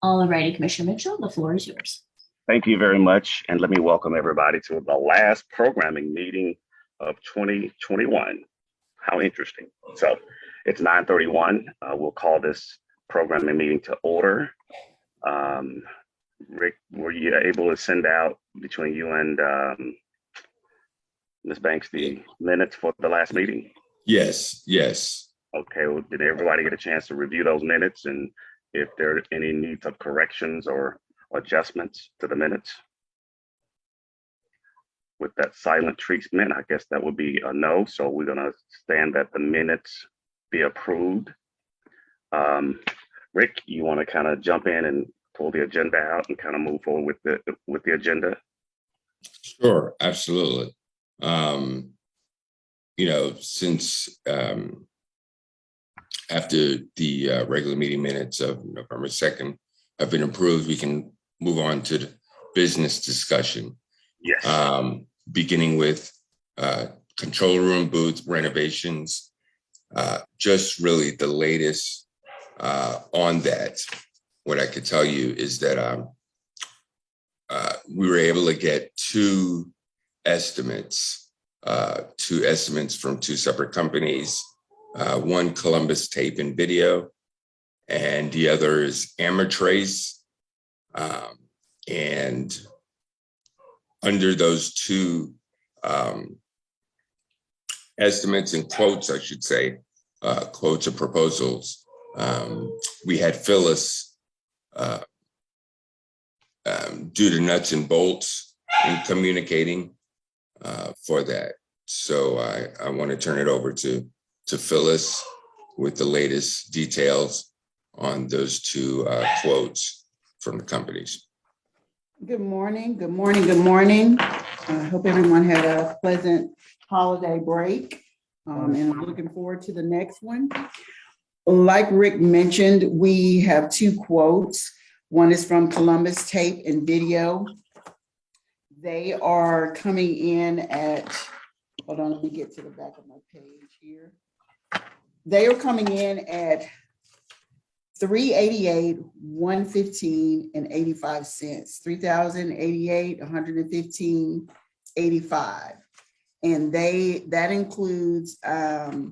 All righty, Commissioner Mitchell, the floor is yours. Thank you very much, and let me welcome everybody to the last programming meeting of 2021. How interesting. So it's 9:31. Uh, We'll call this programming meeting to order. Um, Rick, were you able to send out between you and um, Ms. Banks the minutes for the last meeting? Yes, yes. Okay, well, did everybody get a chance to review those minutes and if there are any needs of corrections or adjustments to the minutes? With that silent treatment, I guess that would be a no, so we're gonna stand that the minutes be approved. Um, Rick, you wanna kind of jump in and pull the agenda out and kind of move forward with the, with the agenda? Sure, absolutely. Um, you know, since um after the uh, regular meeting minutes of November second have been approved, we can move on to the business discussion. Yes, Um, beginning with uh control room booth renovations. Uh, just really the latest uh on that. What I could tell you is that um uh, we were able to get two estimates, uh, two estimates from two separate companies. Uh, one Columbus Tape and Video, and the other is Amatrace. Um, and under those two um, estimates and quotes, I should say, uh, quotes or proposals, um, we had Phyllis uh, um, do the nuts and bolts in communicating uh, for that. So I, I want to turn it over to, to Phyllis with the latest details on those two uh, quotes from the companies. Good morning, good morning, good morning. I hope everyone had a pleasant holiday break. um, and I'm looking forward to the next one. Like Rick mentioned, we have two quotes. One is from Columbus Tape and Video. They are coming in at, hold on, let me get to the back of my page here. They are coming in at three eighty-eight, one fifteen and eighty-five cents, three thousand eighty-eight, one hundred and fifteen, eighty-five. And they, that includes um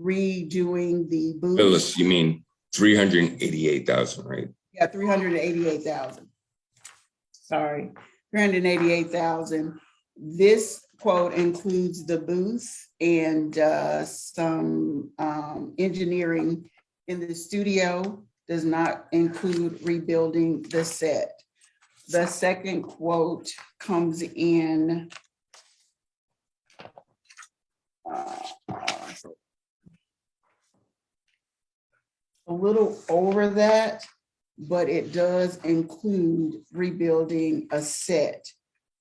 redoing the booth. Phyllis, you mean three hundred and eighty-eight thousand, right? Yeah, three hundred and eighty-eight thousand. Sorry, three hundred and eighty-eight thousand. This quote includes the booth and uh, some um, engineering in the studio. Does not include rebuilding the set. The second quote comes in. uh, A little over that but it does include rebuilding a set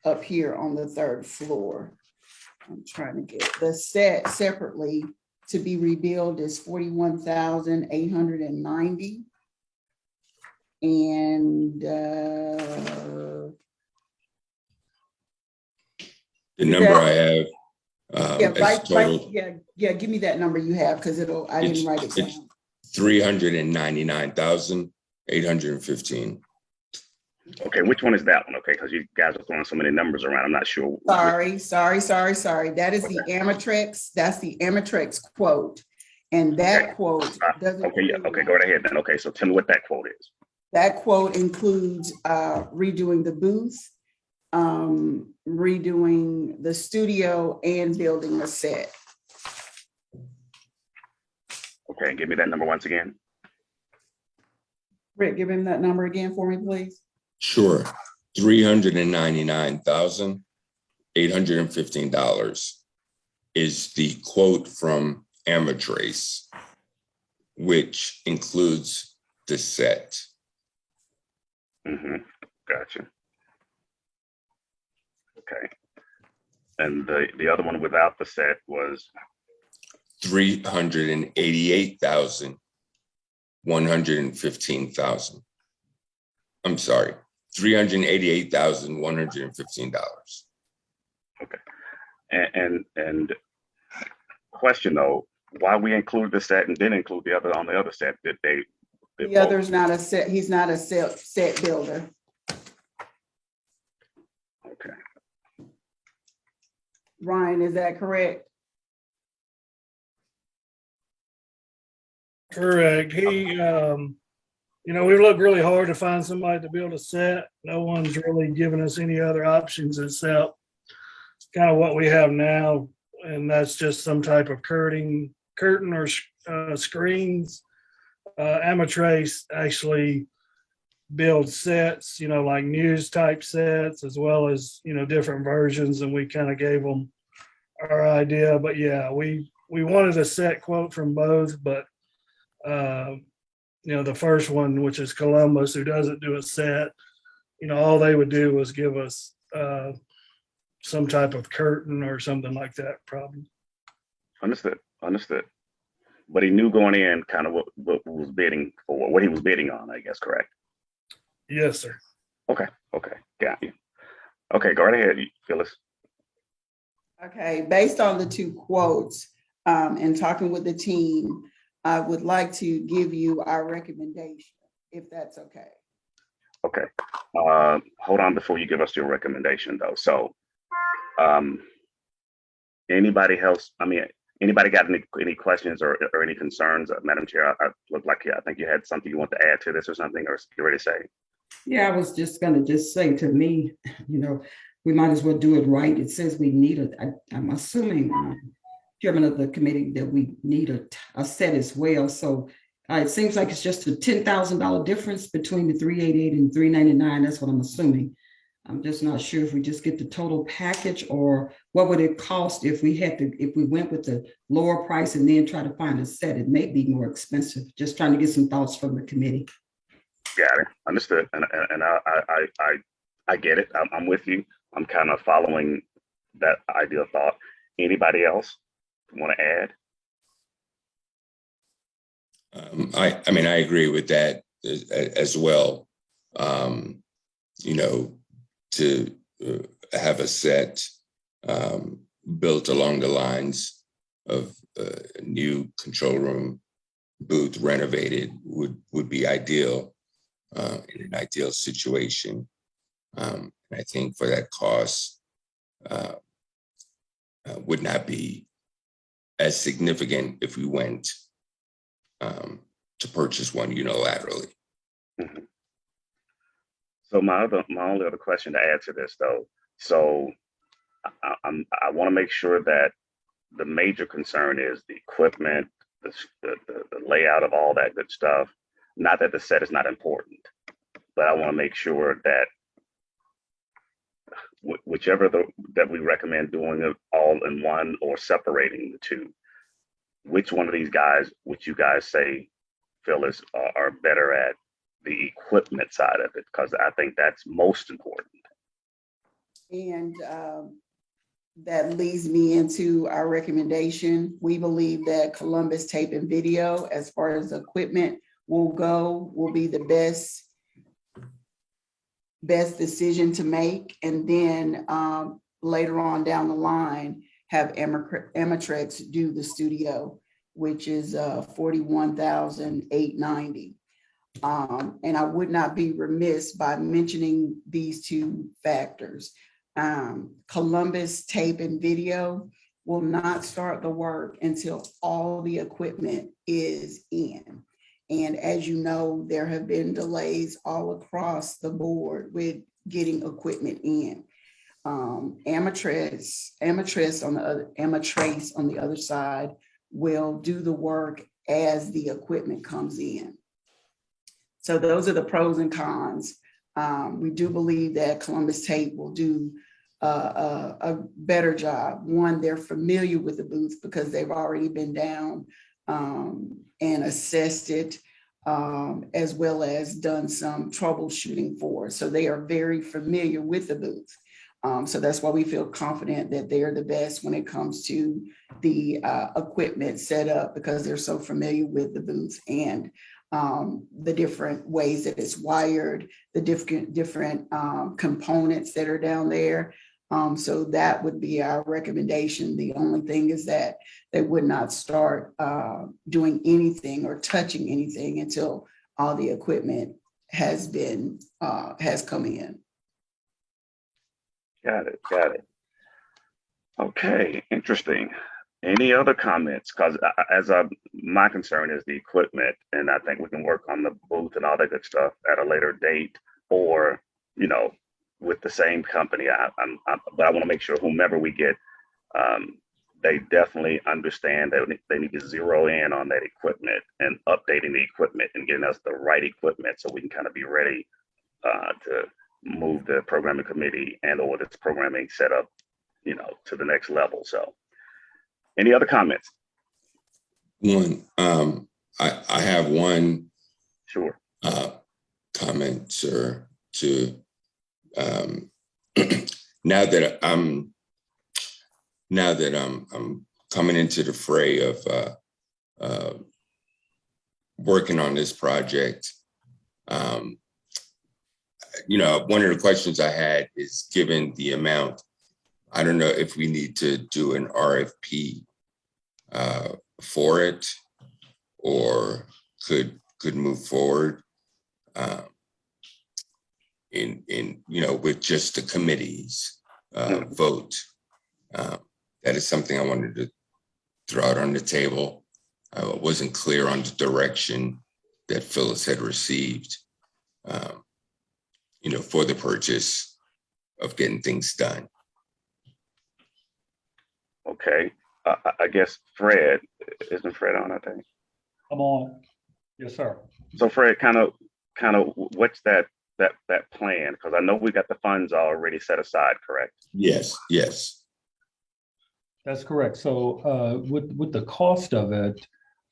up here on the third floor. I'm trying to get the set separately to be rebuilt is forty-one thousand eight hundred and ninety. And uh, The number I have um, yeah, right, right, yeah, yeah, give me that number you have, because it'll, I It's- didn't write it it's- down. three hundred and ninety-nine thousand, eight hundred and fifteen. Okay, which one is that one? Okay, because you guys are throwing so many numbers around, I'm not sure. Sorry, sorry, sorry, sorry. That is the Amatrex, that's the Amatrex quote. And Okay. that quote Uh, doesn't. Okay, yeah, okay, go right ahead then. Okay, so tell me what that quote is. That quote includes uh, redoing the booth, um, redoing the studio and building a set. Okay, give me that number once again. Rick, give him that number again for me, please. Sure, three hundred and ninety-nine thousand, eight hundred and fifteen dollars is the quote from Amatrace, which includes the set. Mm-hmm, gotcha. Okay. And the, the other one without the set was, Three hundred and eighty-eight thousand, one hundred and fifteen thousand. I'm sorry, three hundred and eighty-eight thousand, one hundred and fifteen dollars. and, and, and question though, why we include the set and didn't include the other on the other set? Did they The other's not a set, he's not a set, set builder. Okay, Ryan, is that correct? Correct. He, um, you know, we've looked really hard to find somebody to build a set. No one's really given us any other options except kind of what we have now, and that's just some type of curtain, curtain or uh, screens. Uh, Amatrace actually builds sets, you know, like news type sets as well as, you know, different versions, and we kind of gave them our idea. But yeah, we we wanted a set quote from both, but uh, you know, the first one, which is Columbus, who doesn't do a set, you know, all they would do was give us uh, some type of curtain or something like that, probably. understood, understood. But he knew going in kind of what, what was bidding for, what he was bidding on, I guess, correct? Yes, sir. Okay, okay, got you. Okay, go right ahead, Phyllis. Okay, based on the two quotes, um, and talking with the team, I would like to give you our recommendation, if that's okay. Okay, uh, hold on before you give us your recommendation though, so. Um. Anybody else, I mean, anybody got any, any questions or, or any concerns, Uh, Madam Chair? I, I look like, yeah, I think you had something you want to add to this or something, or you ready to say? Yeah, I was just gonna just say to me, you know, we might as well do it right. It says we need a, I- I'm assuming, um, Chairman of the committee, that we need a, a set as well. So uh, it seems like it's just a ten thousand dollar difference between the three eighty-eight and three ninety-nine. That's what I'm assuming. I'm just not sure if we just get the total package or what would it cost if we had to, if we went with the lower price and then try to find a set? It may be more expensive. Just trying to get some thoughts from the committee. Got it, understood, and, and, I, I, I, I, get it, I'm, I'm with you, I'm kind of following that ideal thought. Anybody else want to add? Um, I, I mean, I agree with that as, as well. Um, you know, to uh, have a set um, built along the lines of uh, a new control room booth renovated would, would be ideal uh, in an ideal situation. Um, and I think for that cost uh, uh, would not be as significant if we went um, to purchase one unilaterally. So my other, my only other question to add to this though, so I, I- I'm, I want to make sure that the major concern is the equipment, the, the the layout of all that good stuff. Not that the set is not important, but I want to make sure that wh- whichever the, that we recommend doing it all in one or separating the two, which one of these guys, would you guys say, Phyllis, are, are better at the equipment side of it? Because I think that's most important. And um, that leads me into our recommendation. We believe that Columbus Tape and Video, as far as equipment will go, will be the best best decision to make. And then um, later on down the line, have Amatrex do the studio, which is uh, forty-one thousand eight ninety. Um, and I would not be remiss by mentioning these two factors. Um, Columbus Tape and Video will not start the work until all the equipment is in. And as you know, there have been delays all across the board with getting equipment in. Um, Amatrix, Amatrix on the other, Amatrace on the other side will do the work as the equipment comes in. So those are the pros and cons. Um, we do believe that Columbus Tape will do uh, a, a better job. One, they're familiar with the booth because they've already been down um, and assessed it, um, as well as done some troubleshooting for. So they are very familiar with the booth. Um, so that's why we feel confident that they're the best when it comes to the uh, equipment setup because they're so familiar with the booth and um, the different ways that it's wired, the different different um, components that are down there. Um, so that would be our recommendation. The only thing is that they would not start uh, doing anything or touching anything until all the equipment has been, uh, has come in. Got it, got it. Okay, interesting. Any other comments? Because as a, my concern is the equipment, and I think we can work on the booth and all that good stuff at a later date, or, you know, with the same company. I, I'm, I'm, but I want to make sure whomever we get, um, they definitely understand that they need to zero in on that equipment and updating the equipment and getting us the right equipment so we can kind of be ready uh, to move the programming committee and or this programming setup, you know, to the next level. So any other comments? One, um, I, I have one Sure. uh, comment, sir, to um, now that I'm now that I'm I'm coming into the fray of uh, uh, working on this project. Um, you know, one of the questions I had is given the amount, I don't know if we need to do an RFP uh, for it or could could move forward um, in in you know with just the committees uh, vote. Um, that is something I wanted to throw out on the table. I wasn't clear on the direction that Phyllis had received, um, you know, for the purchase of getting things done. Okay. Uh, I- I guess Fred, isn't Fred on, I think? Come on. Yes, sir. So Fred, kind of, kind of, what's that, that, that plan? Because I know we got the funds already set aside, correct? Yes, yes. That's correct. So uh, with, with the cost of it,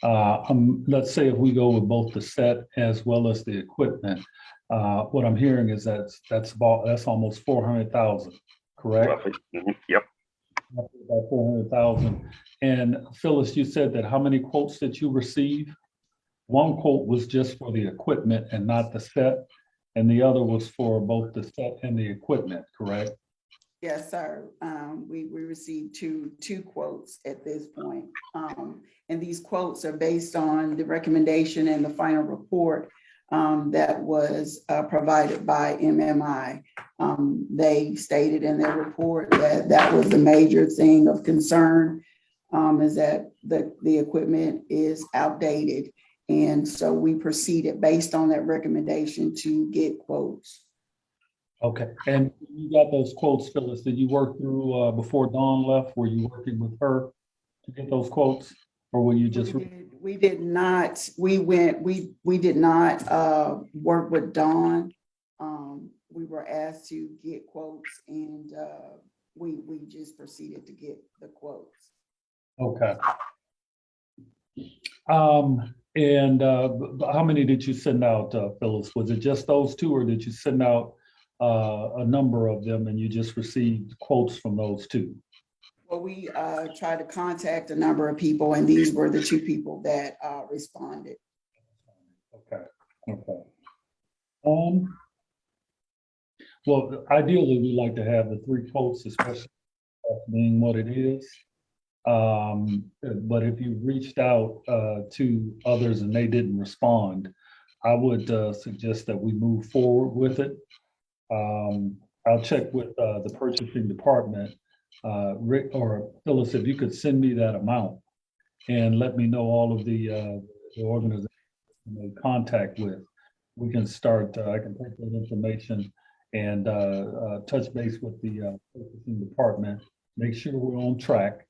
uh, um, let's say if we go with both the set as well as the equipment, uh, what I'm hearing is that's, that's about, that's almost four hundred thousand, correct? Roughly. Mhm. Yep. About four hundred thousand. And Phyllis, you said that how many quotes did you receive? One quote was just for the equipment and not the set, and the other was for both the set and the equipment, correct? Yes, sir. Um, we, we received two, two quotes at this point. Um, and these quotes are based on the recommendation and the final report um, that was uh, provided by MMI. Um, they stated in their report that that was the major thing of concern um, is that the, the equipment is outdated. And so we proceeded based on that recommendation to get quotes. Okay, and you got those quotes, Phyllis, did you work through, uh, before Dawn left, were you working with her to get those quotes? Or were you just, We did- We did not, we went, we, we did not uh, work with Dawn. Um, We were asked to get quotes and uh, we, we just proceeded to get the quotes. okay. Um, and, uh, how many did you send out, uh, Phyllis? Was it just those two, or did you send out, uh, a number of them and you just received quotes from those two? Well, we uh, tried to contact a number of people and these were the two people that uh, responded. Okay, okay. Um. Well, ideally, we like to have the three quotes, especially being what it is. Um, but if you reached out uh to others and they didn't respond, I would uh suggest that we move forward with it. Um, I'll check with uh the purchasing department. Uh, Rick or Phyllis, if you could send me that amount and let me know all of the uh the organizations made contact with, we can start, uh, I can take that information and, touch base with the, purchasing department, make sure we're on track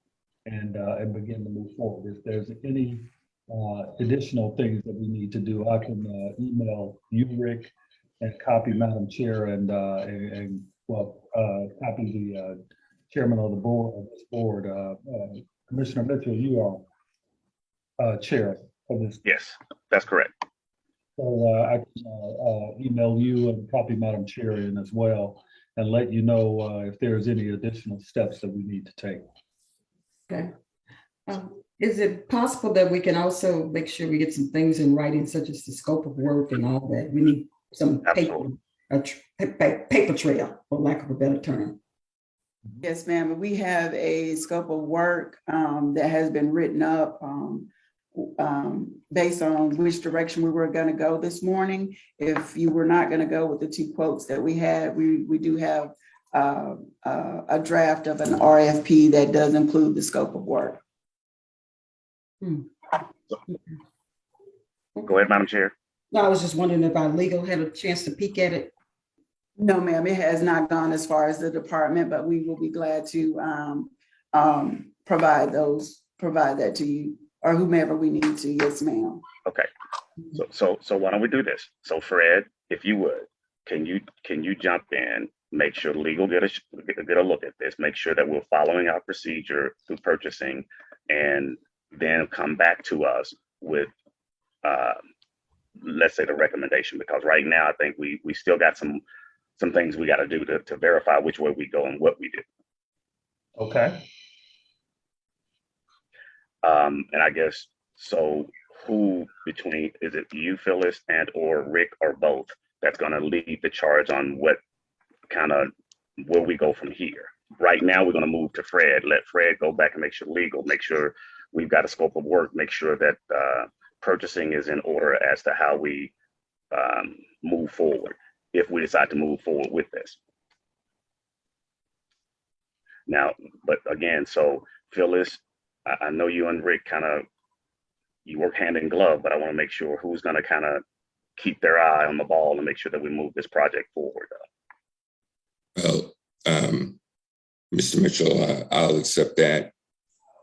and, uh, and begin to move forward. If there's any, uh, additional things that we need to do, I can, uh, email you, Rick, and copy Madam Chair and, uh, and, and, well, uh, copy the, uh, chairman of the board, of this board, uh, uh, Commissioner Mitchell, you are, uh, chair of this Yes, that's correct. so uh, I can uh, uh, email you and copy Madam Chair in as well and let you know uh, if there's any additional steps that we need to take. Okay. Um, Is it possible that we can also make sure we get some things in writing such as the scope of work and all that? We need some paper, a tr- pa- pa- paper trail, for lack of a better term. Yes, ma'am. We have a scope of work um, that has been written up. um, um, based on which direction we were gonna go this morning. If you were not gonna go with the two quotes that we had, we, we do have uh, uh, a draft of an RFP that does include the scope of work. Go ahead, Madam Chair. No, I was just wondering if our legal had a chance to peek at it. No, ma'am, it has not gone as far as the department, but we will be glad to um, um, provide those, provide that to you or whomever we need to. Yes, ma'am. Okay, so, so, so why don't we do this? So Fred, if you would, can you, can you jump in? Make sure legal get a, get a look at this, make sure that we're following our procedure through purchasing. And then come back to us with, uh, let's say the recommendation, because right now I think we, we still got some, some things we gotta do to, to verify which way we go and what we do. Okay, Um, and I guess, so who between, is it you, Phyllis, and or Rick or both? That's gonna lead the charge on what kind of, where we go from here. Right now, we're gonna move to Fred, let Fred go back and make sure legal, make sure we've got a scope of work, make sure that, uh, purchasing is in order as to how we, um, move forward, if we decide to move forward with this. Now, but again, so Phyllis, I, I know you and Rick kind of, you work hand in glove, but I want to make sure who's going to kind of keep their eye on the ball and make sure that we move this project forward. Well, um, Mr. Mitchell, uh, I'll accept that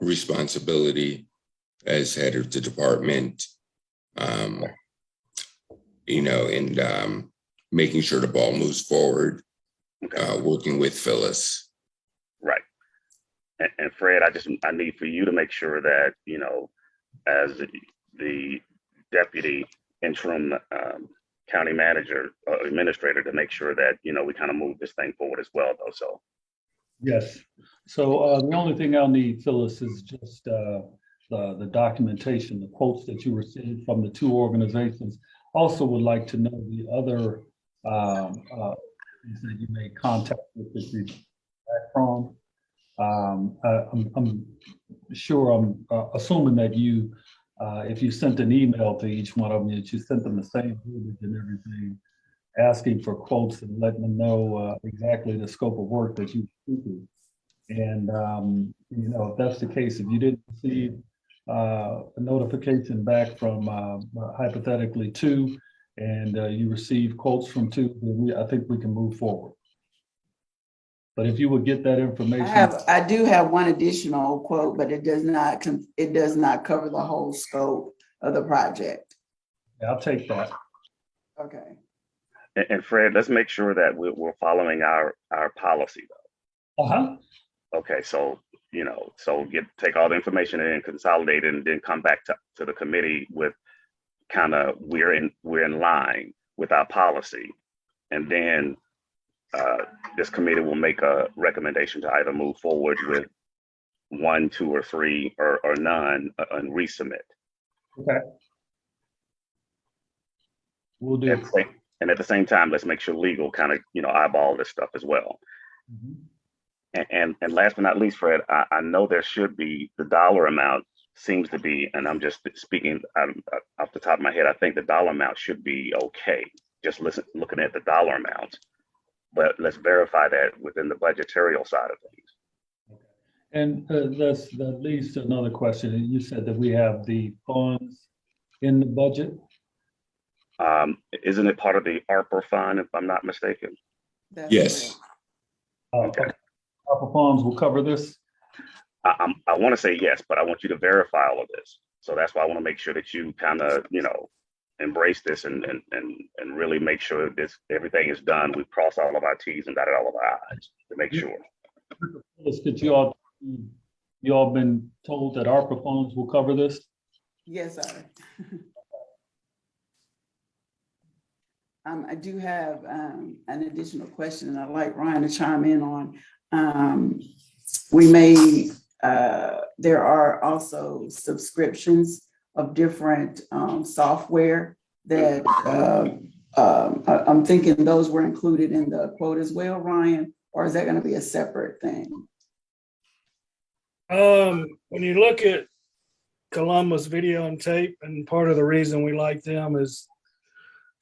responsibility as head of the department. Um, you know, and, um, making sure the ball moves forward, Okay, uh, working with Phyllis. right. And, and Fred, I just, I need for you to make sure that, you know, as the- deputy interim, um, county manager, uh, administrator, to make sure that, you know, we kind of move this thing forward as well, though. So, yes. So uh, the only thing I'll need, Phyllis, is just uh, the, the documentation, the quotes that you received from the two organizations. Also would like to know the other um, uh, things that you made contact with that you back from. Um, I- I'm, I'm sure, I'm uh, assuming that you, uh, if you sent an email to each one of them, that you sent them the same verbiage and everything, asking for quotes and letting them know uh, exactly the scope of work that you do. And, um, you know, if that's the case, if you didn't receive uh, a notification back from uh, hypothetically two, and uh, you receive quotes from two, then we, I think we can move forward. But if you would get that I information. have, I do have one additional quote, but it does not, it does not cover the whole scope of the project. I'll take that. Okay. and, and Fred, let's make sure that we're, we're following our, our policy though. Uh-huh. Okay, so, you know, so get, take all the information and consolidate it and then come back to, to the committee with kind of, we're in, we're in line with our policy. And then uh, this committee will make a recommendation to either move forward with one, two, or three, or, or none, uh, and resubmit. Okay. We'll do. At the same- And at the same time, let's make sure legal kind of, you know, eyeball this stuff as well. Mhm. And, and, and last but not least, Fred, I, I know there should be, the dollar amount seems to be, and I'm just speaking um, uh, off the top of my head, I think the dollar amount should be okay. Just listen, looking at the dollar amount. But let's verify that within the budgetarial side of things. And uh, that's, that leads to another question. You said that we have the funds in the budget. Um, isn't it part of the ARPA fund, if I'm not mistaken? That's Yes. correct. Uh, Okay. ARPA funds will cover this. I, I'm, I want to say yes, but I want you to verify all of this. So that's why I want to make sure that you kind of, you know, embrace this and, and, and, and really make sure this, everything is done. We cross all of our Ts and dotted all of our Is to make sure. Is you all, you all been told that ARPA funds will cover this? Yes, sir. Um, I do have, um, an additional question and I'd like Ryan to chime in on. Um, we may, uh, there are also subscriptions of different, um, software that, uh, um, I, I'm thinking those were included in the quote as well, Ryan, or is that gonna be a separate thing? Um, when you look at Columbus Video and Tape, and part of the reason we like them is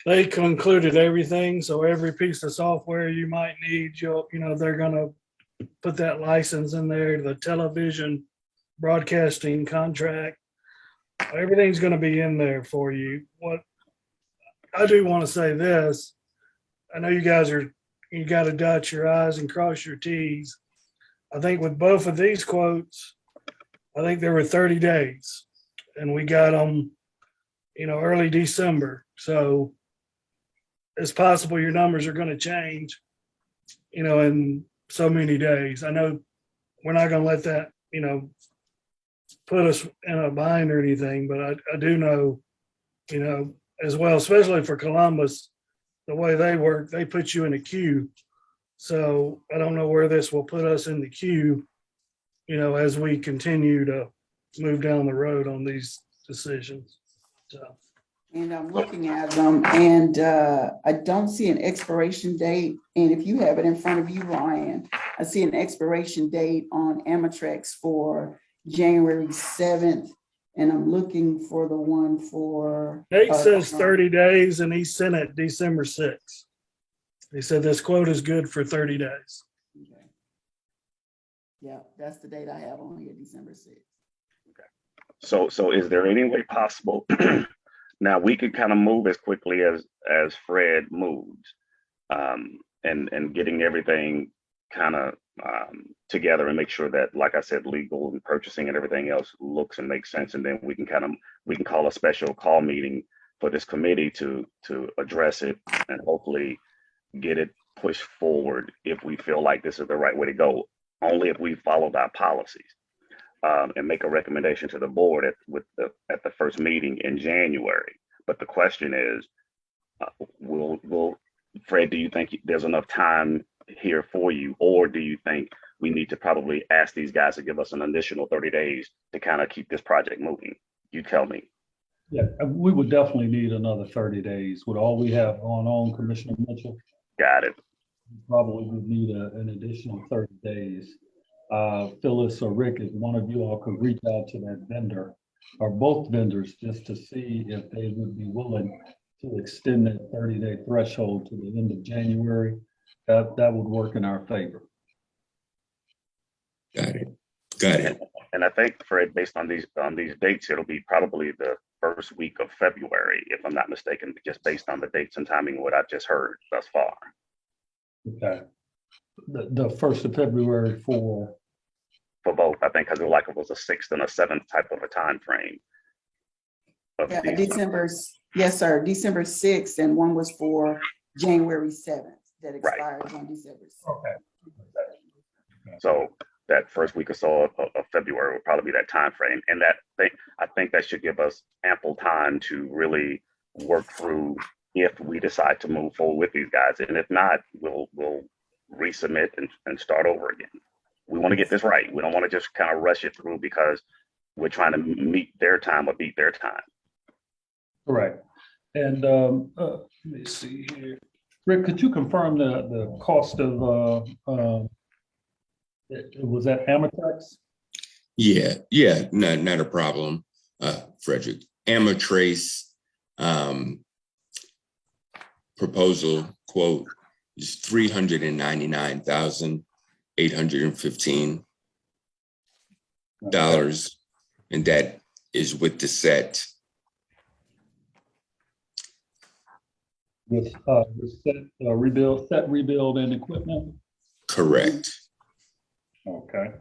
they concluded everything, so every piece of software you might need, you'll, you know, they're gonna put that license in there, the television broadcasting contract. Everything's gonna be in there for you. What I do want to say this, I know you guys are, you gotta dot your i's and cross your t's. I think with both of these quotes, I think there were thirty days and we got them, you know, early December. So it's possible your numbers are gonna change, you know, in so many days. I know we're not gonna let that, you know, put us in a bind or anything, but I, I do know, you know, as well, especially for Columbus, the way they work, they put you in a queue. So I don't know where this will put us in the queue, you know, as we continue to move down the road on these decisions. So, And I'm looking at them and uh, I don't see an expiration date. And if you have it in front of you, Ryan, I see an expiration date on Amatrex for January seventh. And I'm looking for the one for. Nate uh, says thirty days and he sent it December sixth. He said this quote is good for thirty days. Okay. Yeah, that's the date I have on here, December sixth. Okay. So, so is there any way possible? Now, we could kind of move as quickly as, as Fred moves. Um, and, and getting everything kind of, um, together and make sure that, like I said, legal and purchasing and everything else looks and makes sense. And then we can kind of, we can call a special call meeting for this committee to, to address it and hopefully get it pushed forward if we feel like this is the right way to go, only if we followed our policies um, and make a recommendation to the board at, with the, at the first meeting in January. But the question is, uh, will, will, Fred, do you think there's enough time here for you? Or do you think we need to probably ask these guys to give us an additional thirty days to kind of keep this project moving? You tell me. Yeah, uh, we would definitely need another thirty days with all we have going on, Commissioner Mitchell. Got it. Probably would need a- an additional thirty days. Uh, Phyllis or Rick, if one of you all could reach out to that vendor or both vendors just to see if they would be willing to extend that thirty day threshold to the end of January, that, that would work in our favor. Got it. Got it. And I think Fred, based on these, on these dates, it'll be probably the first week of February, if I'm not mistaken, just based on the dates and timing, what I've just heard thus far. Okay. The, the first of February for, For both, I think, because it like it was a sixth and a seventh type of a time frame. of Yeah, these- December, s- yes, sir, December sixth, and one was for January seventh that Right. expires on December. 6th. okay. So that first week or so of, of February will probably be that time frame, and that thing, I think that should give us ample time to really work through if we decide to move forward with these guys, and if not, we'll, we'll resubmit and, and start over again. We want to get this right. We don't want to just kind of rush it through because we're trying to meet their time or beat their time. Correct. And um, uh, let me see here. Rick, could you confirm the, the cost of, uh, uh, it was that Amex? Yeah, yeah, no, not a problem, uh, Frederick. Amatrace, um, proposal quote is three hundred and ninety-nine thousand, eight hundred and fifteen dollars. And that is with the set, with, uh, set, uh, rebuild, set, rebuild and equipment? Correct. Okay.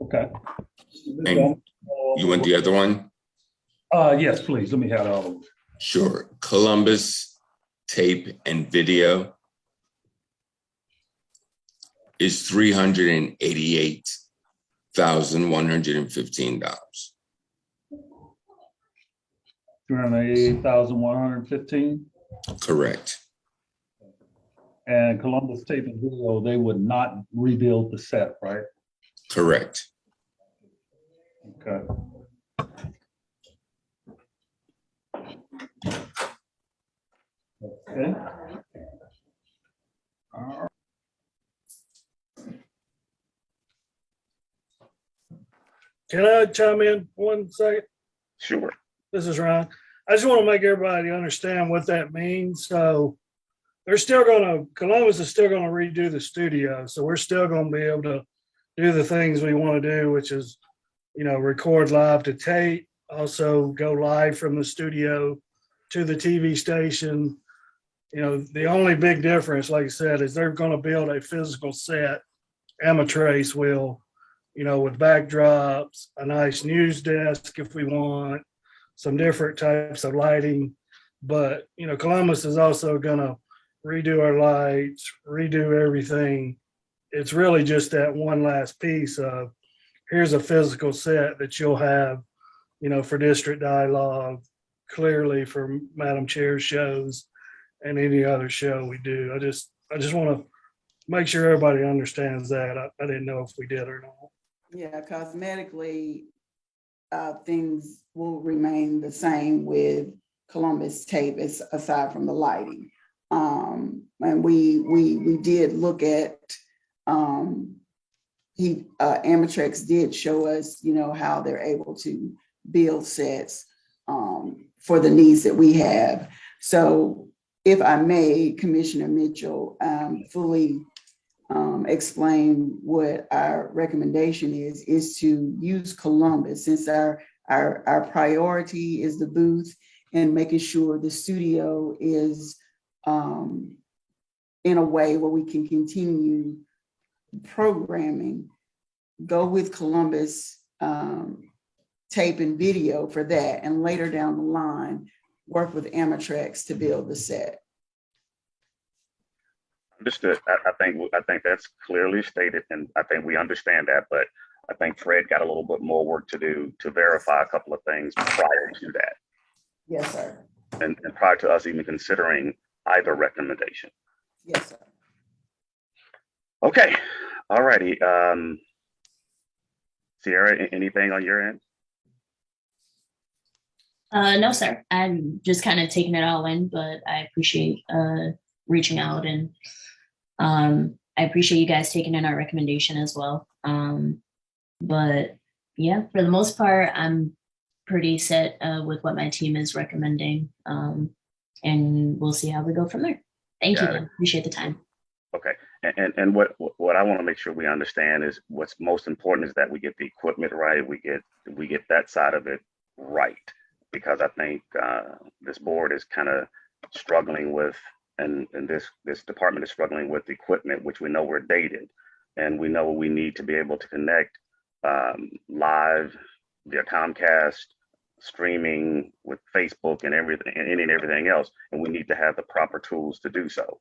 Okay. And you want the other one? Uh, yes, please. Let me have all of them. Sure. Columbus tape and video is $388,115. Two hundred eighty-eight thousand, one hundred and fifteen. Correct. And Columbus Tape and Video, they would not rebuild the set, right? Correct. Okay. Okay. All right. Can I chime in one second? Sure. This is Ryan. I just want to make everybody understand what that means. So they're still gonna, Columbus is still gonna redo the studio. So we're still gonna be able to do the things we want to do, which is, you know, record live to tape, also go live from the studio to the TV station. You know, the only big difference, like I said, is they're gonna build a physical set. Amatrace will, you know, with backdrops, a nice news desk if we want, some different types of lighting. But, you know, Columbus is also gonna redo our lights, redo everything. It's really just that one last piece of, here's a physical set that you'll have, you know, for district dialogue, clearly for Madam Chair shows and any other show we do. I just, I just want to make sure everybody understands that. I, I didn't know if we did or not. Yeah, cosmetically, uh, things will remain the same with Columbus tape as aside from the lighting. Um, and we, we, we did look at, um, he, uh, Amatrex did show us, you know, how they're able to build sets, um, for the needs that we have. So if I may, Commissioner Mitchell, um, fully um, explain what our recommendation is, is to use Columbus since our, our, our priority is the booth and making sure the studio is um, in a way where we can continue programming. Go with Columbus um, tape and video for that, and later down the line, work with Amatrex to build the set. Understood. I, I think, I think that's clearly stated and I think we understand that, but I think Fred got a little bit more work to do to verify a couple of things prior to that. Yes, sir. And, and prior to us even considering either recommendation. Yes, sir. Okay, all righty. Um, Sierra, anything on your end? Uh, no, sir. I'm just kind of taking it all in, but I appreciate uh reaching out and um I appreciate you guys taking in our recommendation as well. Um, but yeah, for the most part, I'm pretty set uh with what my team is recommending. Um, and we'll see how we go from there. Thank you. Got it. though. Appreciate the time. Okay, and, and, and what, what I want to make sure we understand is what's most important is that we get the equipment right, we get, we get that side of it right. Because I think, uh, this board is kind of struggling with, and, and this, this department is struggling with equipment, which we know we're dated. And we know we need to be able to connect, um, live via Comcast, streaming with Facebook and everything, and and everything else. And we need to have the proper tools to do so.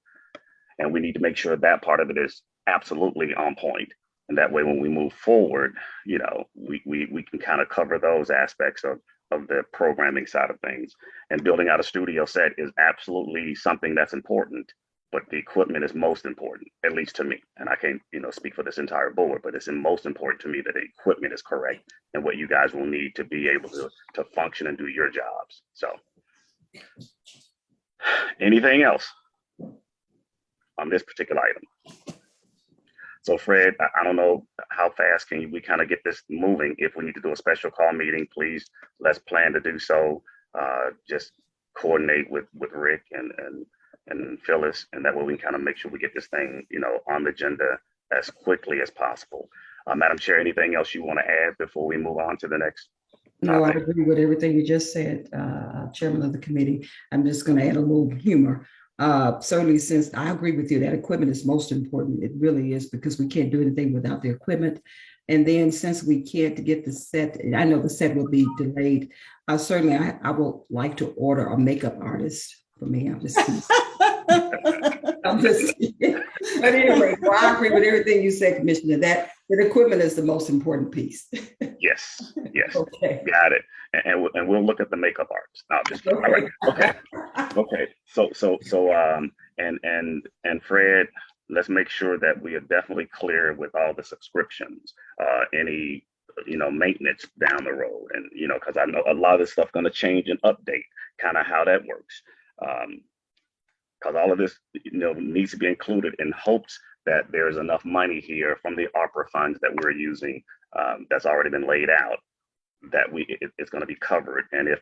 And we need to make sure that part of it is absolutely on point. And that way, when we move forward, you know, we, we, we can kind of cover those aspects of, of the programming side of things. And building out a studio set is absolutely something that's important, but the equipment is most important, at least to me. And I can't, you know, speak for this entire board, but it's most important to me that the equipment is correct and what you guys will need to be able to, to function and do your jobs. So anything else? on this particular item. So Fred, I, don't know how fast can we kind of get this moving? If we need to do a special call meeting, please, let's plan to do so. Uh, just coordinate with, with Rick and, and, and Phyllis, and that way we can kind of make sure we get this thing, you know, on the agenda as quickly as possible. Uh, Madam Chair, anything else you want to add before we move on to the next? No, I agree with everything you just said, uh, Chairman of the committee. I'm just gonna add a little humor. Uh, certainly since I agree with you, that equipment is most important. It really is because we can't do anything without the equipment. And then since we can't get the set, I know the set will be delayed. Uh, certainly I, I would like to order a makeup artist for me. I'm just. I'm just, but anyway, well, I agree with everything you said, Commissioner, that, that equipment is the most important piece. Yes, yes, Okay. got it. And, and we'll, and we'll look at the makeup arts. No, just kidding. All right, okay. Okay, so, so, so, um, and, and, and Fred, let's make sure that we are definitely clear with all the subscriptions, uh, any, you know, maintenance down the road. And, you know, cause I know a lot of this stuff gonna change and update, kind of how that works. Um, cause all of this, you know, needs to be included in hopes that there's enough money here from the ARPA funds that we're using um, that's already been laid out that we, it- it's gonna be covered. And if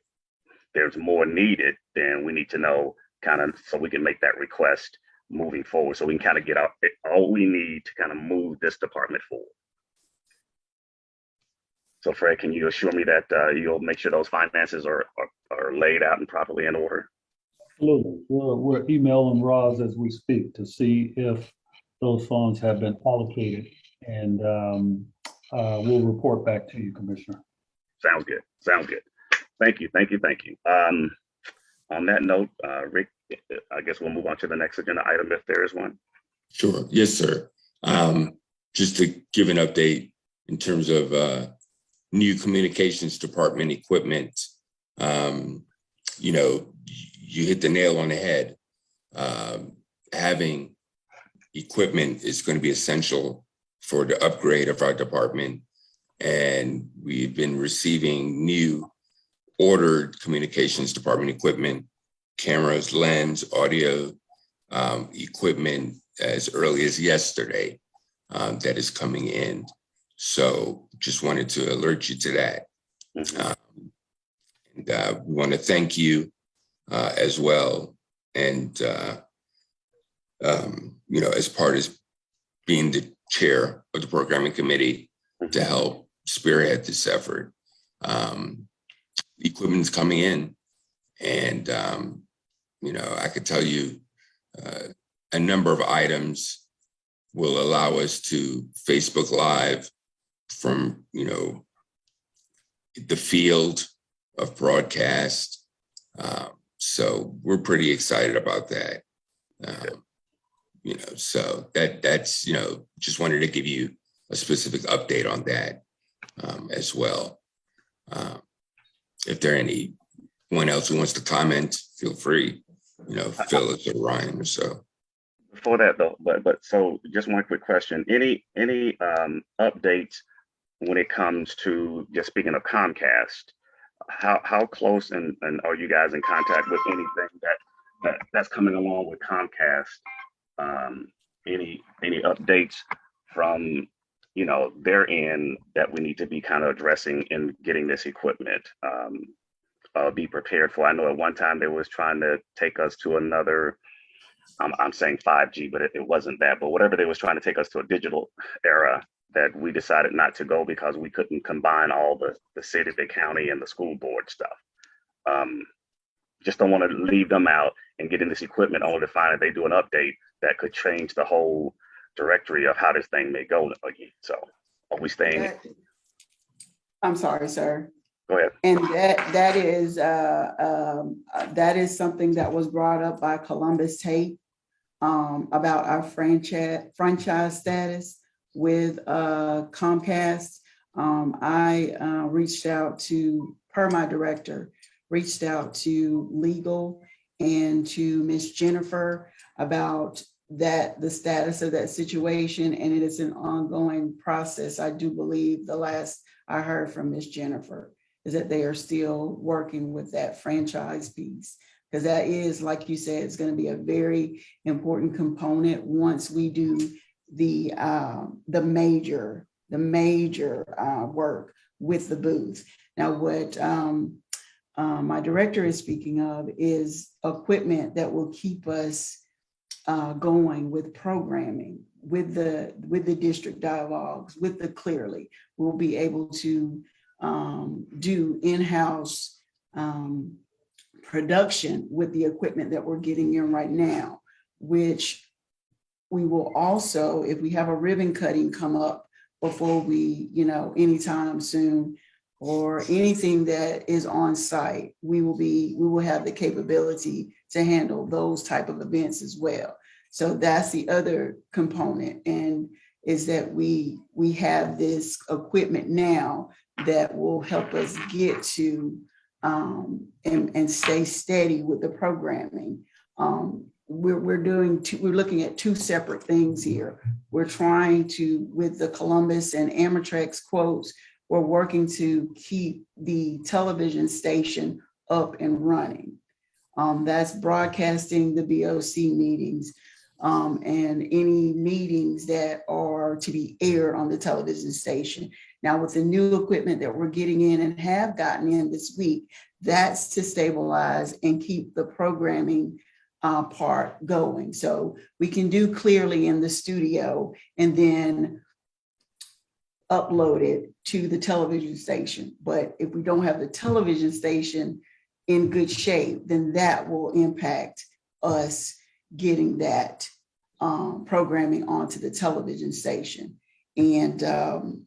there's more needed, then we need to know kind of, so we can make that request moving forward, so we can kind of get out, all we need to kind of move this department forward. So Fred, can you assure me that uh, you'll make sure those finances are, are, are laid out and properly in order? Absolutely. We're, we're emailing Roz as we speak to see if those funds have been allocated. And um, uh, we'll report back to you, Commissioner. Sounds good. Sounds good. Thank you. Thank you. Thank you. Um, on that note, uh, Rick, I guess we'll move on to the next agenda item if there is one. Sure. Yes, sir. Um, just to give an update in terms of, uh, new communications department equipment. Um, you know, y- you hit the nail on the head. Um, having equipment is going to be essential for the upgrade of our department. And we've been receiving new ordered communications department equipment, cameras, lens, audio, um, equipment as early as yesterday um, that is coming in. So just wanted to alert you to that. Mhm. Um, And uh, we want to thank you uh, as well. And, uh, um, you know, as part of being the chair of the programming committee to help spearhead this effort. Um, Equipment's coming in and, um, you know, I could tell you uh, a number of items will allow us to Facebook Live from, you know, the field of broadcast. Um, so we're pretty excited about that. Um, you know, so that that's, you know, just wanted to give you a specific update on that um, as well. Um, if there any anyone else who wants to comment, feel free, you know, Phyllis or Ryan or so. Before that though, but, but so just one quick question. Any, any, um, updates when it comes to, just speaking of Comcast? How, how close and, and are you guys in contact with anything that, that, that's coming along with Comcast? Um, any, any updates from, you know, their end that we need to be kind of addressing in getting this equipment? Um, uh, be prepared for. I know at one time they was trying to take us to another I'm, saying 5G, but it, it wasn't that. But whatever they was trying to take us to a digital era that we decided not to go because we couldn't combine all the, the city, the county, and the school board stuff. Um, just don't want to leave them out and get in this equipment only to find that they do an update that could change the whole directory of how this thing may go again. So are we staying? That- I'm sorry, sir. Go ahead. And that, that is, uh, um, uh, that is something that was brought up by Columbus Tate um, about our franchise, franchise status with, uh, Comcast. Um, I, uh, reached out to, per my director, reached out to legal and to Miss Jennifer about that, the status of that situation, and it is an ongoing process. I do believe the last I heard from Miss Jennifer is that they are still working with that franchise piece. Because that is, like you said, it's going to be a very important component once we do the, um, the major, the major, uh, work with the booth. Now, what, um, uh, my director is speaking of is equipment that will keep us, uh, going with programming, with the, with the district dialogues, with the Clearly. We'll be able to, um, do in-house um, production with the equipment that we're getting in right now, which we will also, if we have a ribbon cutting come up before we, you know, anytime soon, or anything that is on site, we will be, we will have the capability to handle those type of events as well. So that's the other component and is that we, we have this equipment now that will help us get to um, and, and stay steady with the programming. Um, we're, we're doing, two, we're looking at two separate things here. We're trying to, with the Columbus and Amatrex quotes, we're working to keep the television station up and running. Um, that's broadcasting the BOC meetings um, and any meetings that are to be aired on the television station. Now with the new equipment that we're getting in and have gotten in this week, that's to stabilize and keep the programming uh, part going. So we can do clearly in the studio and then upload it to the television station. But if we don't have the television station in good shape, then that will impact us getting that um, programming onto the television station. And um,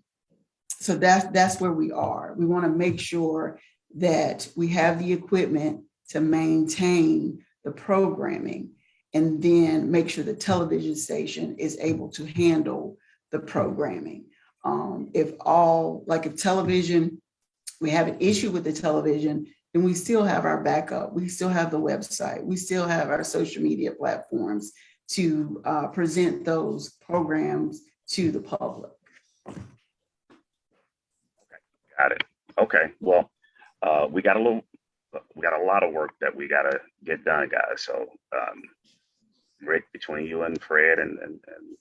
so that's, that's where we are. We want to make sure that we have the equipment to maintain the programming and then make sure the television station is able to handle the programming. Um, if all, like if television, we have an issue with the television, then we still have our backup. We still have the website. We still have our social media platforms to uh, present those programs to the public. Got it. Okay, well, uh, we got a little, we got a lot of work that we gotta get done, guys. So, um, Rick, between you and Fred and, and, and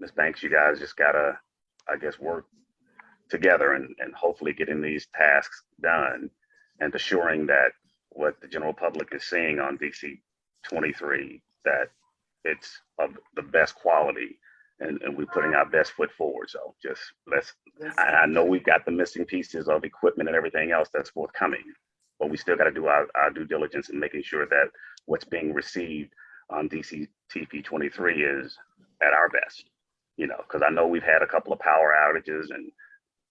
Ms. Banks, you guys just gotta, I guess, work together and, and hopefully getting these tasks done and assuring that what the general public is seeing on DC twenty-three, that it's of the best quality and, and we're putting our best foot forward. So just let's I, I know we've got the missing pieces of equipment and everything else that's forthcoming, but we still got to do our, our due diligence in making sure that what's being received on DC TP 23 is at our best. You know, because I know we've had a couple of power outages and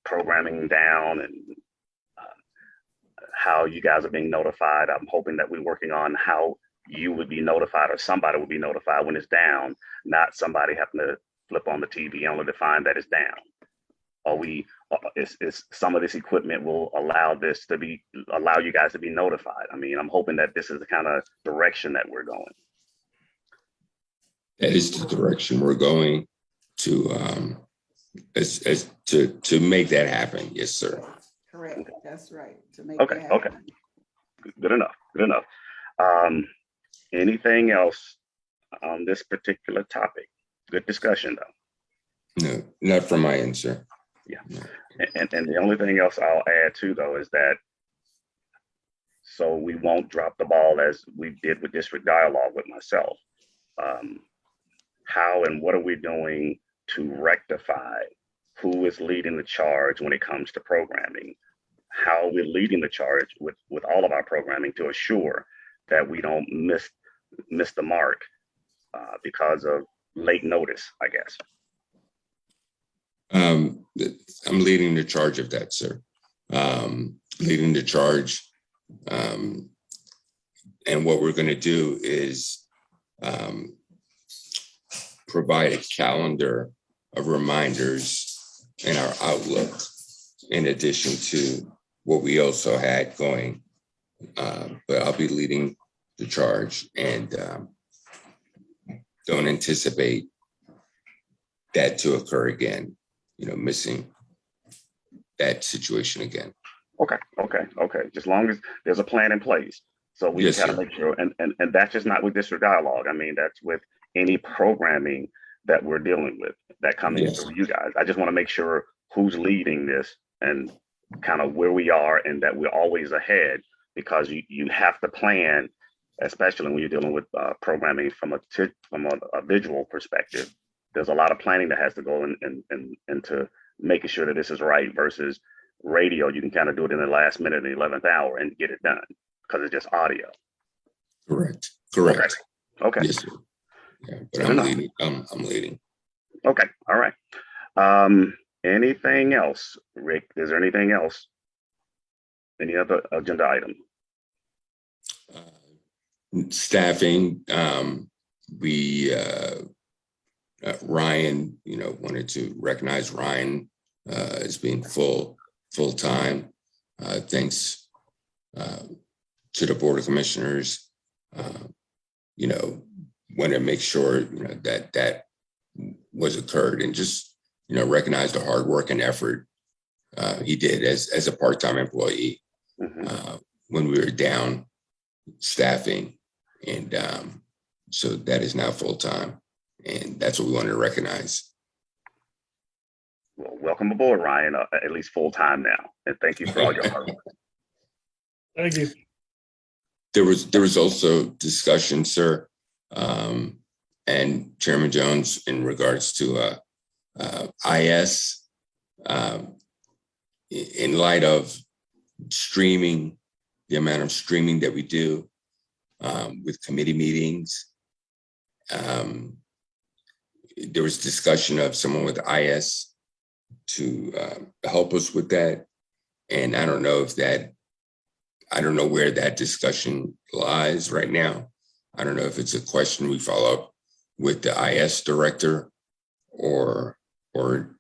programming down and uh, how you guys are being notified. I'm hoping that we're working on how you would be notified or somebody would be notified when it's down, not somebody having to flip on the TV only to find that it's down are we uh, is, is some of this equipment will allow this to be allow you guys to be notified i mean i'm hoping that this is the kind of direction that we're going That is the direction we're going to, um, as, as, to, to make that happen. Yes, sir. Correct, that's right. to make Okay, that okay. good enough good enough um anything else on this particular topic good discussion though No, not from my end, sir. And and the only thing else i'll add too though is that so we won't drop the ball as we did with district dialogue with myself. Um, how and what are we doing to rectify who is leading the charge when it comes to programming? How we're leading the charge with with all of our programming to assure that we don't miss miss the mark uh, because of late notice i guess? Um, I'm leading the charge of that, sir. Um, leading the charge. Um, and what we're gonna do is, um, provide a calendar of reminders in our Outlook, in addition to what we also had going. Uh, but I'll be leading the charge and, um, don't anticipate that to occur again you know, missing that situation again. Okay, okay, okay. Just long as there's a plan in place. So we just Yes, gotta sir. make sure, and, and, and that's just not with district dialogue. I mean, that's with any programming that we're dealing with that comes Yes. through you guys. I just want to make sure who's leading this and kind of where we are and that we're always ahead because you, you have to plan, especially when you're dealing with uh, programming from a, from a, a visual perspective. There's a lot of planning that has to go in, in, in, into making sure that this is right versus radio, you can kind of do it in the last minute, in the 11th hour and get it done because it's just audio. Correct, correct. Okay, Yes, sir. Yeah, but I'm leading, I'm, I'm leading. okay, all right. Um, anything else, Rick? Is there anything else? Any other agenda item? Uh, Staffing, um, we, uh, uh, Ryan, you know, wanted to recognize Ryan, uh, as being full, full-time. Uh, thanks, uh, to the Board of Commissioners. Uh, You know, want to make sure, you know, that that was occurred and just, you know, recognize the hard work and effort uh, he did as, as a part-time employee Mhm. uh, when we were down staffing. And um, so that is now full-time. And that's what we wanted to recognize. Well, welcome aboard, Ryan, uh, at least full-time now. And thank you for all your hard work. Thank you. There was, there was also discussion, sir, um, and Chairman Jones in regards to, uh, uh, IS. Um, in light of streaming, the amount of streaming that we do, um, with committee meetings. Um, there was discussion of someone with IS to, uh, help us with that. And I don't know if that I don't know where that discussion lies right now. I don't know if it's a question we follow up with the IS director or, or,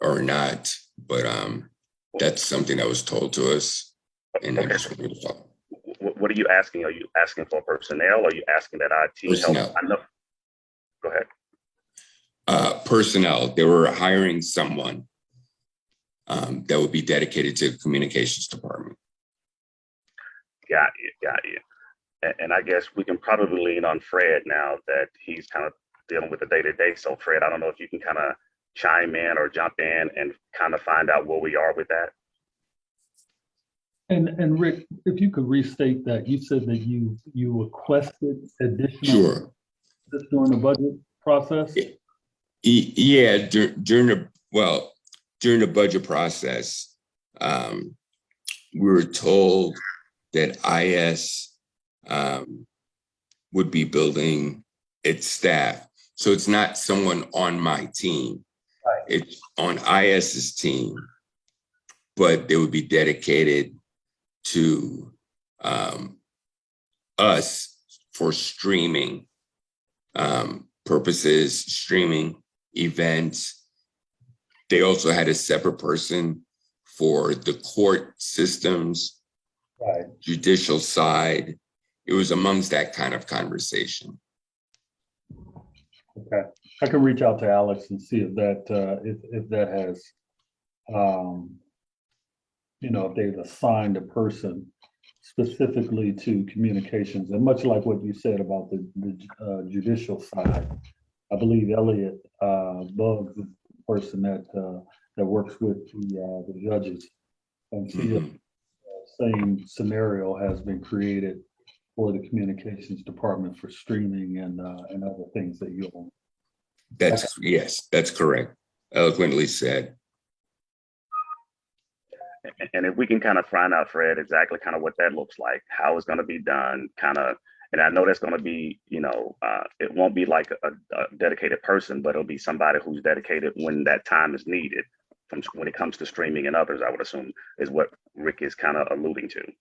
or not, but, um, that's something that was told to us and I Okay, just wanted to follow. What, what are you asking? Are you asking for personnel? Are you asking that IT team help? I know. Go ahead. Uh, personnel, they were hiring someone um, that would be dedicated to the communications department. Got you, got you. And, and I guess we can probably lean on Fred now that he's kind of dealing with the day to day. So Fred, I don't know if you can kind of chime in or jump in and kind of find out where we are with that. And, and Rick, if you could restate that, you said that you, you requested additional Sure. this during the budget process? Yeah, dur- during the, well, during the budget process, um, we were told that IS um, would be building its staff. So it's not someone on my team. It's on IS's team, but they would be dedicated to um, us for streaming um, purposes, streaming events. They also had a separate person for the court systems, Right. judicial side. It was amongst that kind of conversation. Okay, I can reach out to Alex and see if that, uh, if, if that has, um, you know, if they've assigned a person specifically to communications, and much like what you said about the, the uh, judicial side, I believe Elliot, uh, Buggs is the person that, uh, that works with the, uh, the judges. And see if Mhm. same scenario has been created for the communications department for streaming and, uh, and other things that you own. That's, yes, that's correct. Eloquently said. And- And if we can kind of find out, Fred, exactly kind of what that looks like, how it's going to be done, kind of, and I know that's going to be, you know, uh, it won't be like a, a dedicated person, but it'll be somebody who's dedicated when that time is needed. From when it comes to streaming and others, I would assume is what Rick is kind of alluding to.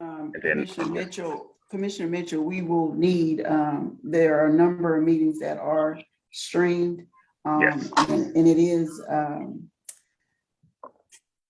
Um, And then- Commissioner Mitchell, Commissioner Mitchell, we will need, um, there are a number of meetings that are streamed. um, Yes. And and it is, um,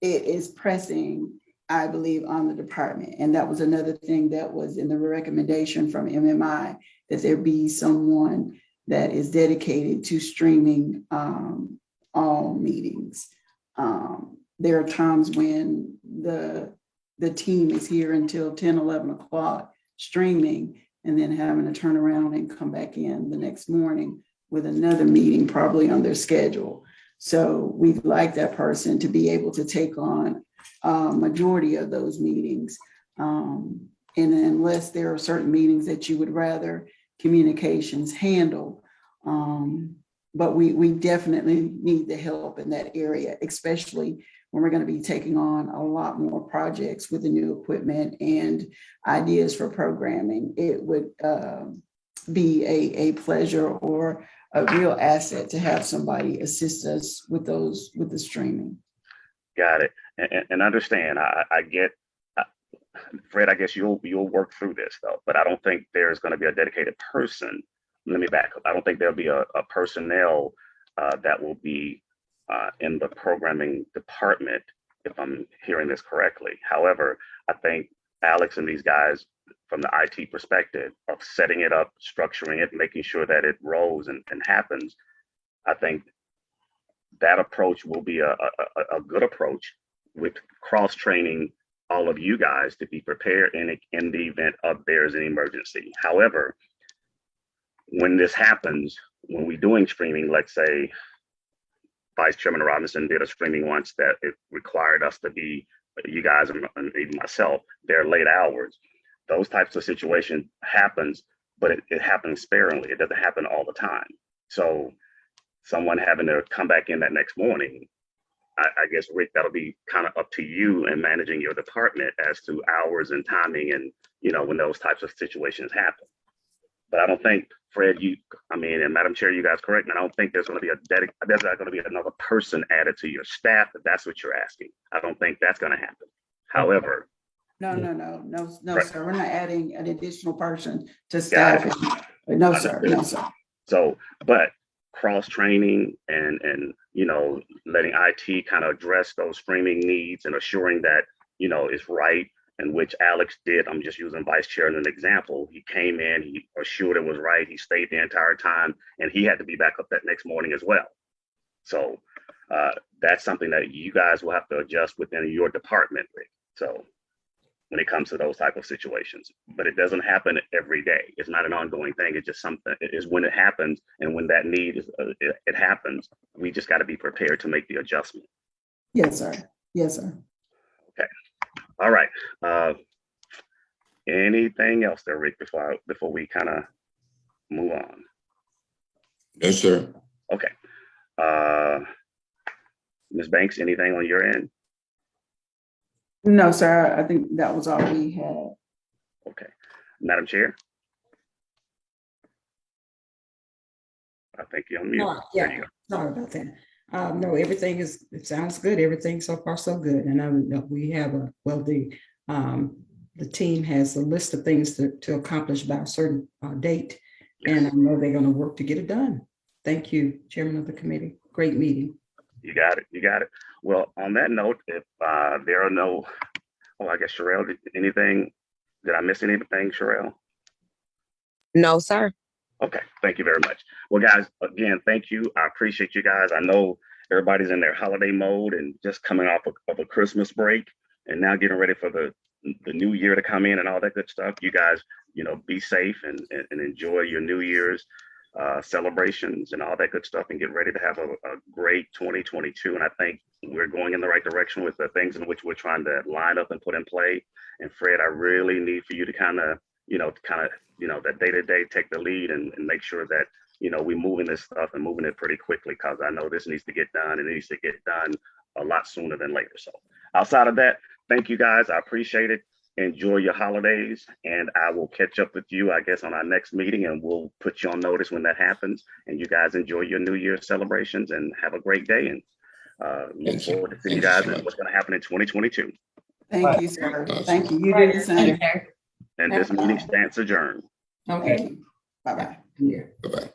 it is pressing, I believe, on the department. And that was another thing that was in the recommendation from MMI, that there be someone that is dedicated to streaming, um, all meetings. Um, there are times when the, the team is here until 10, 11 o'clock streaming and then having to turn around and come back in the next morning with another meeting probably on their schedule. So we'd like that person to be able to take on a majority of those meetings. Um, and unless there are certain meetings that you would rather communications handle. Um, but we, we definitely need the help in that area, especially when we're going to be taking on a lot more projects with the new equipment and ideas for programming. It would um, be a, a pleasure or a real asset to have somebody assist us with those, with the streaming. Got it. And, and, and understand, I, I get, Fred, I guess you'll, you'll work through this though, but I don't think there's going to be a dedicated person. Let me back up. I don't think there'll be a, a personnel uh, that will be uh, in the programming department, if I'm hearing this correctly. However, I think Alex and these guys, from the IT perspective of setting it up, structuring it, making sure that it rolls and, and happens, I think that approach will be a, a, a- good approach with cross training all of you guys to be prepared in, in the event of there's an emergency. However, when this happens, when we're doing streaming, let's say Vice Chairman Robinson did a streaming once that it required us to be, you guys and and even myself, there late hours. Those types of situations happens, but it, it happens sparingly. It doesn't happen all the time. So someone having to come back in that next morning, I, I guess, Rick, that'll be kind of up to you and managing your department as to hours and timing and, you know, when those types of situations happen. But I don't think, Fred, you, I mean, and Madam Chair, you guys correct me, I don't think there's gonna be a dedic, there's not gonna be another person added to your staff, if that's what you're asking. I don't think that's gonna happen. However, No, no, no, no, no, Right. sir. We're not adding an additional person to staff. No, sir, no, sir. So, but cross training and, and, you know, letting IT kind of address those streaming needs and assuring that, you know, is right. And which Alex did, I'm just using vice chair as an example. He came in, he assured it was right. He stayed the entire time and he had to be back up that next morning as well. So, uh, that's something that you guys will have to adjust within your department. Rick. So when it comes to those type of situations, but it doesn't happen every day. It's not an ongoing thing. It's just something, it is when it happens and when that need is, uh, it, it happens, we just got to be prepared to make the adjustment. Yes, sir. Yes, sir. Okay. All right. Uh, anything else there, Rick, before, I- before we kind of move on? Yes, sir. Okay. Uh, Ms. Banks, anything on your end? No, sir. I think that was all we had. Okay. Madam Chair? I think you're on mute. There yeah. you. Sorry about that. Um, no, everything is, it sounds good. Everything so far so good. And I know we have a, well, the, um, the team has a list of things to, to accomplish by a certain, uh, date. And I know they're gonna work to get it done. Thank you, Chairman of the committee. Great meeting. You got it. You got it. Well, on that note, if uh, there are no, oh, I guess Sherelle, did- anything, did I miss anything, Sherelle? No, sir. Okay, thank you very much. Well, guys, again, thank you. I appreciate you guys. I know everybody's in their holiday mode and just coming off of, of a Christmas break and now getting ready for the the new year to come in and all that good stuff. You guys, you know, be safe and and, and enjoy your New Year's uh, celebrations and all that good stuff and get ready to have a, a great 2022. And I think we're going in the right direction with the things in which we're trying to line up and put in play. And Fred, I really need for you to kind of, you know, kind of, you know, that day to day take the lead and, and make sure that, you know, we're moving this stuff and moving it pretty quickly because I know this needs to get done and it needs to get done a lot sooner than later. So outside of that, thank you guys. I appreciate it. Enjoy your holidays and I will catch up with you, I guess, on our next meeting and we'll put you on notice when that happens. And you guys enjoy your New Year's celebrations and have a great day and uh, look forward to seeing you guys so and what's going to happen in 2022. Thank you, sir. Awesome. Thank you. You do the same. And this meeting stands adjourned. Okay. Bye-bye. Yeah. Bye-bye.